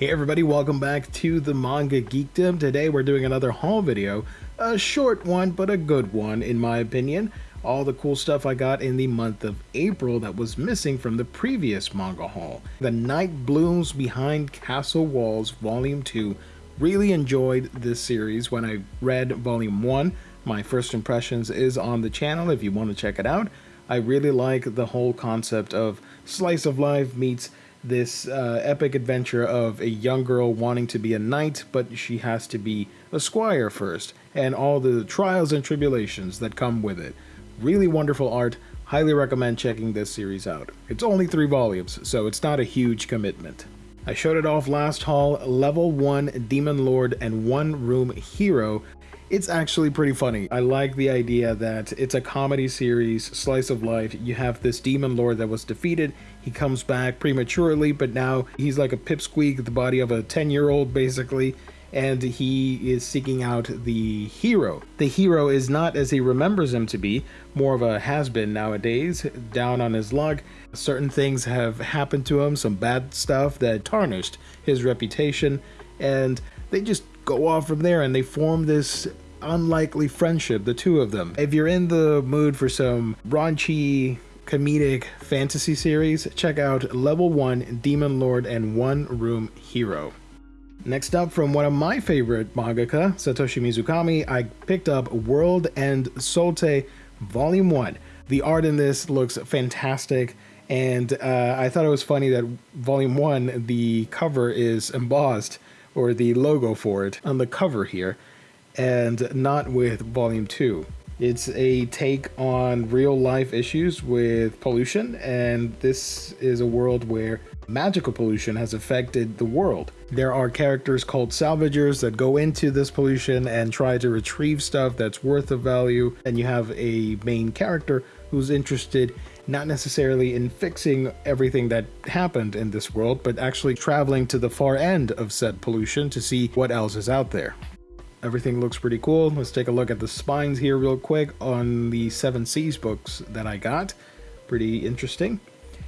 Hey everybody, welcome back to the Manga Geekdom. Today we're doing another haul video. A short one, but a good one in my opinion. All the cool stuff I got in the month of April that was missing from the previous manga haul. The Night Blooms Behind Castle Walls Volume 2. Really enjoyed this series when I read Volume 1. My first impressions is on the channel if you want to check it out. I really like the whole concept of slice of life meets this uh, epic adventure of a young girl wanting to be a knight, but she has to be a squire first, and all the trials and tribulations that come with it. Really wonderful art. Highly recommend checking this series out. It's only three volumes, so it's not a huge commitment. I showed it off last haul, Level 1 Demon Lord and One Room Hero it's actually pretty funny. I like the idea that it's a comedy series, slice of life. You have this demon lord that was defeated. He comes back prematurely, but now he's like a pipsqueak, the body of a 10 year old basically. And he is seeking out the hero. The hero is not as he remembers him to be, more of a has been nowadays, down on his luck. Certain things have happened to him, some bad stuff that tarnished his reputation, and they just go off from there and they form this unlikely friendship, the two of them. If you're in the mood for some raunchy, comedic fantasy series, check out Level 1 Demon Lord and One Room Hero. Next up, from one of my favorite mangaka, Satoshi Mizukami, I picked up World End Soultei Volume 1. The art in this looks fantastic, and uh, I thought it was funny that Volume 1, the cover is embossed or the logo for it on the cover here, and not with Volume 2. It's a take on real life issues with pollution, and this is a world where magical pollution has affected the world. There are characters called salvagers that go into this pollution and try to retrieve stuff that's worth of value, and you have a main character who's interested not necessarily in fixing everything that happened in this world, but actually traveling to the far end of said pollution to see what else is out there. Everything looks pretty cool. Let's take a look at the spines here real quick on the Seven Seas books that I got. Pretty interesting.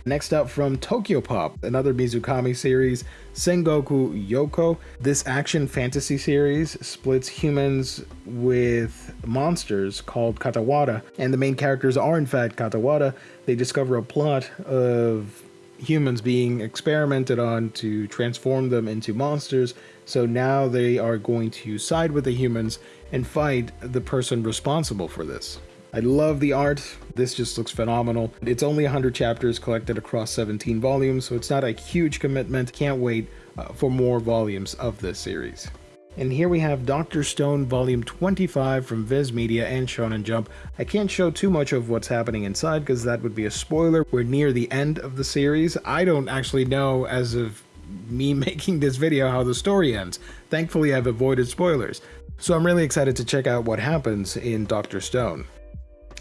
Next up from Tokyopop, another Mizukami series, Sengoku Yoko. This action fantasy series splits humans with monsters called Katawada, and the main characters are in fact Katawada. They discover a plot of humans being experimented on to transform them into monsters. So now they are going to side with the humans and fight the person responsible for this. I love the art. This just looks phenomenal. It's only 100 chapters collected across 17 volumes, so it's not a huge commitment. Can't wait uh, for more volumes of this series. And here we have Dr. Stone Volume 25 from Viz Media and Shonen Jump. I can't show too much of what's happening inside because that would be a spoiler. We're near the end of the series. I don't actually know as of me making this video how the story ends. Thankfully I've avoided spoilers. So I'm really excited to check out what happens in Dr. Stone.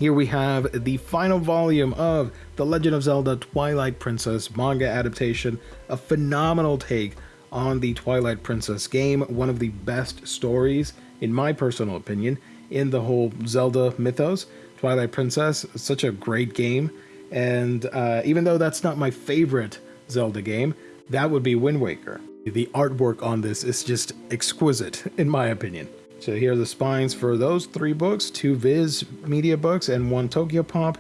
Here we have the final volume of The Legend of Zelda Twilight Princess manga adaptation, a phenomenal take on the Twilight Princess game, one of the best stories, in my personal opinion, in the whole Zelda mythos. Twilight Princess, such a great game, and uh, even though that's not my favorite Zelda game, that would be Wind Waker. The artwork on this is just exquisite, in my opinion. So here are the spines for those three books, two Viz media books and one Tokyopop.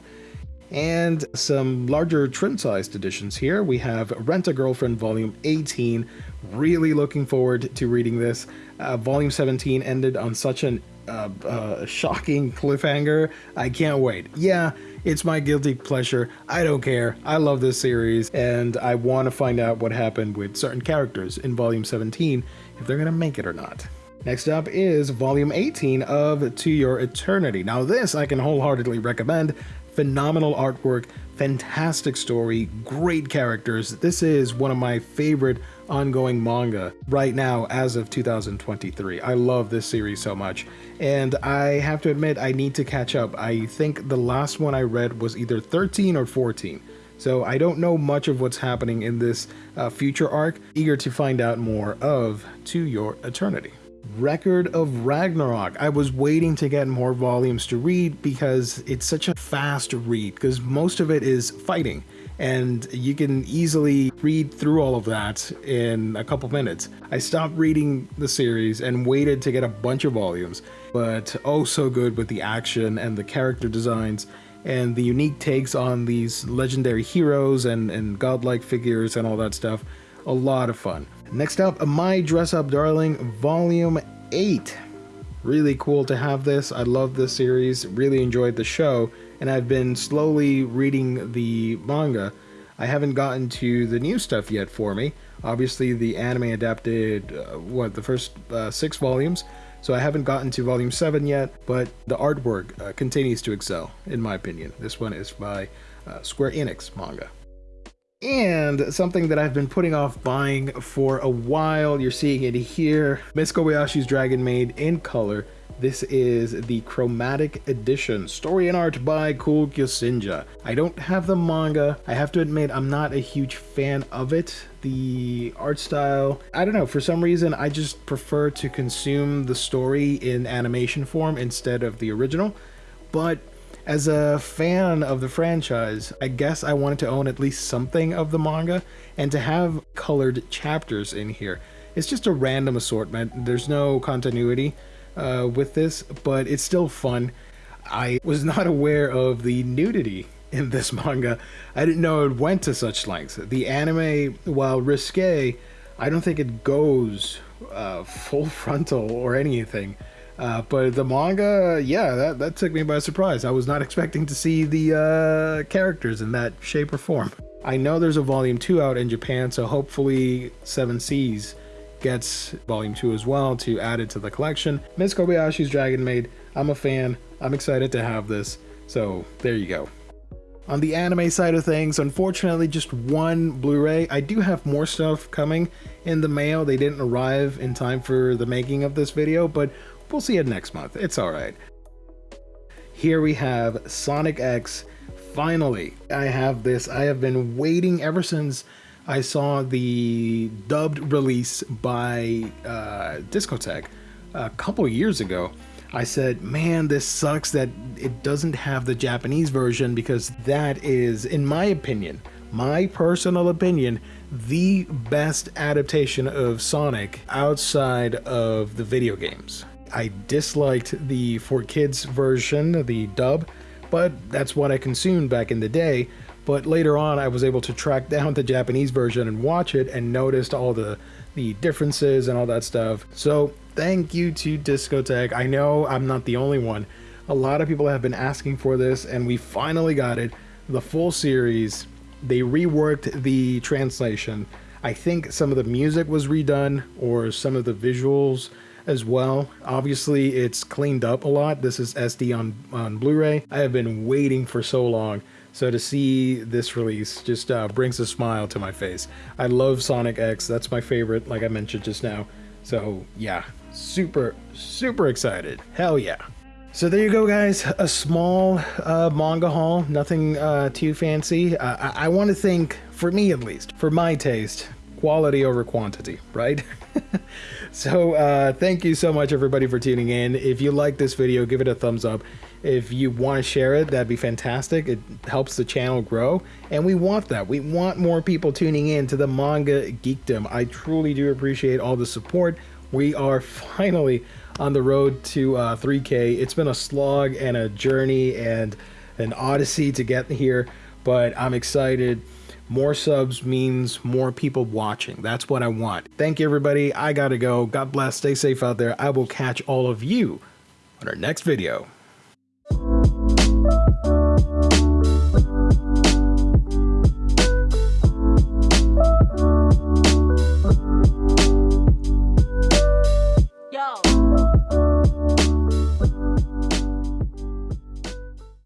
And some larger trim-sized editions here. We have Rent a Girlfriend Volume 18. Really looking forward to reading this. Uh, volume 17 ended on such an uh, uh, shocking cliffhanger. I can't wait. Yeah, it's my guilty pleasure. I don't care. I love this series, and I want to find out what happened with certain characters in Volume 17, if they're going to make it or not. Next up is Volume 18 of To Your Eternity. Now this I can wholeheartedly recommend. Phenomenal artwork, fantastic story, great characters. This is one of my favorite ongoing manga right now as of 2023. I love this series so much. And I have to admit, I need to catch up. I think the last one I read was either 13 or 14. So I don't know much of what's happening in this uh, future arc. Eager to find out more of To Your Eternity. Record of Ragnarok. I was waiting to get more volumes to read because it's such a fast read because most of it is fighting and you can easily read through all of that in a couple minutes. I stopped reading the series and waited to get a bunch of volumes, but oh so good with the action and the character designs and the unique takes on these legendary heroes and, and godlike figures and all that stuff. A lot of fun. Next up, My Dress Up Darling Volume 8. Really cool to have this. I love this series, really enjoyed the show, and I've been slowly reading the manga. I haven't gotten to the new stuff yet for me. Obviously, the anime adapted, uh, what, the first uh, six volumes, so I haven't gotten to volume 7 yet, but the artwork uh, continues to excel, in my opinion. This one is by uh, Square Enix manga. And something that I've been putting off buying for a while, you're seeing it here, Miss Kobayashi's Dragon Maid in color. This is the Chromatic Edition, story and art by Coolkyousinnjya. I don't have the manga. I have to admit, I'm not a huge fan of it. The art style, I don't know, for some reason, I just prefer to consume the story in animation form instead of the original. But as a fan of the franchise, I guess I wanted to own at least something of the manga and to have colored chapters in here. It's just a random assortment. There's no continuity uh, with this, but it's still fun. I was not aware of the nudity in this manga. I didn't know it went to such lengths. The anime, while risque, I don't think it goes uh, full frontal or anything. Uh, but the manga, yeah, that, that took me by surprise. I was not expecting to see the uh, characters in that shape or form. I know there's a volume 2 out in Japan, so hopefully Seven Seas gets volume 2 as well to add it to the collection. Miss Kobayashi's Dragon Maid, I'm a fan. I'm excited to have this. So there you go. On the anime side of things, unfortunately, just one Blu-ray. I do have more stuff coming in the mail. They didn't arrive in time for the making of this video, but We'll see it next month. It's alright. Here we have Sonic X. Finally, I have this. I have been waiting ever since I saw the dubbed release by uh, Discotek a couple years ago. I said, man, this sucks that it doesn't have the Japanese version because that is, in my opinion, my personal opinion, the best adaptation of Sonic outside of the video games. I disliked the for kids version, the dub, but that's what I consumed back in the day. But later on, I was able to track down the Japanese version and watch it and noticed all the, the differences and all that stuff. So thank you to Discotek. I know I'm not the only one. A lot of people have been asking for this, and we finally got it. The full series. They reworked the translation. I think some of the music was redone, or some of the visuals as well. Obviously, it's cleaned up a lot. This is SD on, on Blu-ray. I have been waiting for so long. So to see this release just uh, brings a smile to my face. I love Sonic X. That's my favorite, like I mentioned just now. So yeah, super, super excited. Hell yeah. So there you go, guys. A small uh, manga haul, nothing uh, too fancy. Uh, I, I want to think, for me at least, for my taste, quality over quantity, right? so uh, thank you so much everybody for tuning in. If you like this video, give it a thumbs up. If you want to share it, that'd be fantastic. It helps the channel grow, and we want that. We want more people tuning in to the manga geekdom. I truly do appreciate all the support. We are finally on the road to uh, 3K. It's been a slog and a journey and an odyssey to get here, but I'm excited. More subs means more people watching. That's what I want. Thank you, everybody. I gotta go. God bless. Stay safe out there. I will catch all of you on our next video.